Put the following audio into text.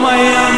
my eyes.